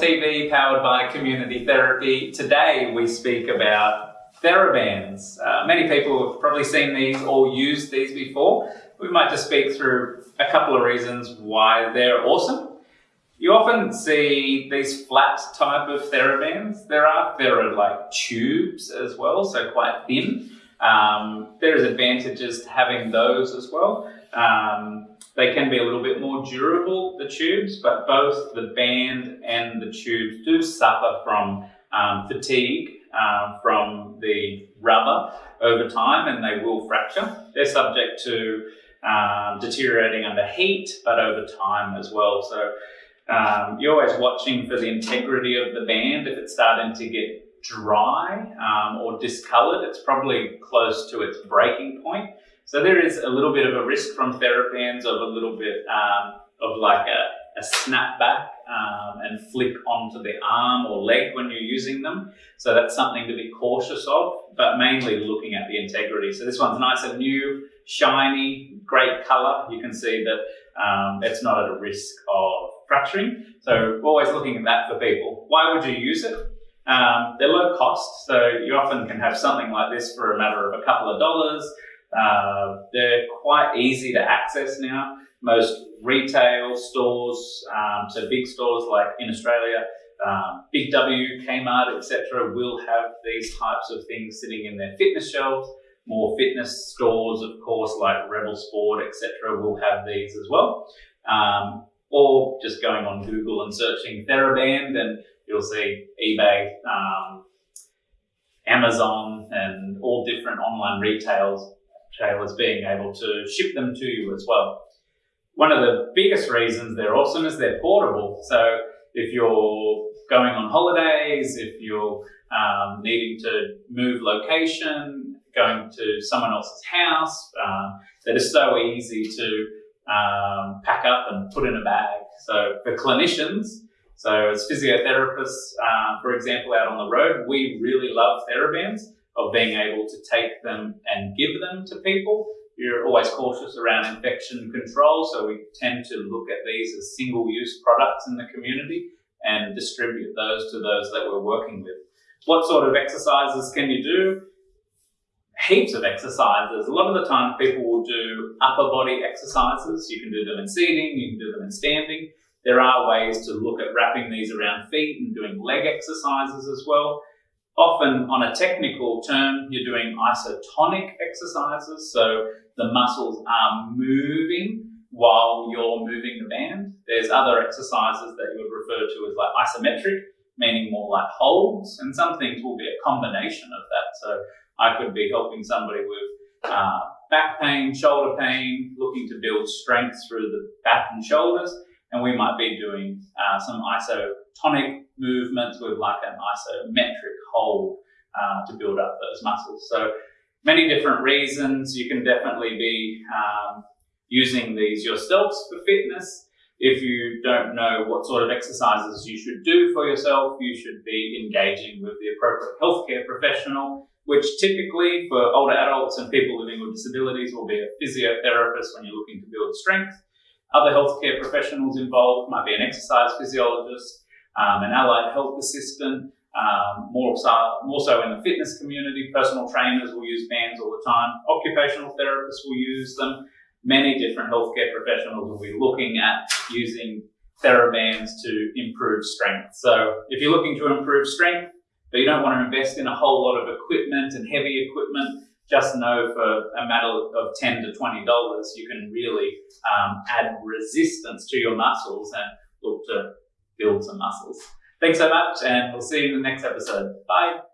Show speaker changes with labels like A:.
A: TV powered by Community Therapy. Today we speak about TheraBands. Uh, many people have probably seen these or used these before. We might just speak through a couple of reasons why they're awesome. You often see these flat type of TheraBands. There are Thera-like tubes as well, so quite thin. Um, there is advantages to having those as well. Um, they can be a little bit more durable, the tubes, but both the band and the tubes do suffer from um, fatigue uh, from the rubber over time and they will fracture. They're subject to um, deteriorating under heat, but over time as well. So um, you're always watching for the integrity of the band. If it's starting to get dry um, or discolored, it's probably close to its breaking point. So there is a little bit of a risk from TheraBands of a little bit um, of like a, a snapback um, and flick onto the arm or leg when you're using them. So that's something to be cautious of, but mainly looking at the integrity. So this one's nice and new, shiny, great color. You can see that um, it's not at a risk of fracturing. So always looking at that for people. Why would you use it? Um, they're low cost, so you often can have something like this for a matter of a couple of dollars. Uh, they're quite easy to access now. Most retail stores, um, so big stores like in Australia, um, Big W, Kmart, etc., will have these types of things sitting in their fitness shelves. More fitness stores, of course, like Rebel Sport, etc., will have these as well. Um, or just going on Google and searching TheraBand, and you'll see eBay, um, Amazon, and all different online retails retailers being able to ship them to you as well. One of the biggest reasons they're awesome is they're portable. So if you're going on holidays, if you're um, needing to move location, going to someone else's house, um, they're just so easy to um, pack up and put in a bag. So for clinicians, so as physiotherapists, uh, for example, out on the road, we really love TheraBands of being able to take them and give them to people. You're always cautious around infection control, so we tend to look at these as single-use products in the community and distribute those to those that we're working with. What sort of exercises can you do? Heaps of exercises. A lot of the time people will do upper body exercises. You can do them in seating, you can do them in standing. There are ways to look at wrapping these around feet and doing leg exercises as well. Often on a technical term, you're doing isotonic exercises. So the muscles are moving while you're moving the band. There's other exercises that you would refer to as like isometric, meaning more like holds. And some things will be a combination of that. So I could be helping somebody with uh, back pain, shoulder pain, looking to build strength through the back and shoulders. And we might be doing uh, some isotonic movements with like an isometric hold uh, to build up those muscles. So many different reasons. You can definitely be um, using these yourselves for fitness. If you don't know what sort of exercises you should do for yourself, you should be engaging with the appropriate healthcare professional, which typically for older adults and people living with disabilities will be a physiotherapist when you're looking to build strength. Other healthcare professionals involved might be an exercise physiologist, um, an allied health assistant, um, more, so, more so in the fitness community. Personal trainers will use bands all the time. Occupational therapists will use them. Many different healthcare professionals will be looking at using TheraBands to improve strength. So if you're looking to improve strength, but you don't want to invest in a whole lot of equipment and heavy equipment, just know for a matter of 10 to $20, you can really um, add resistance to your muscles and look to build some muscles. Thanks so much, and we'll see you in the next episode. Bye.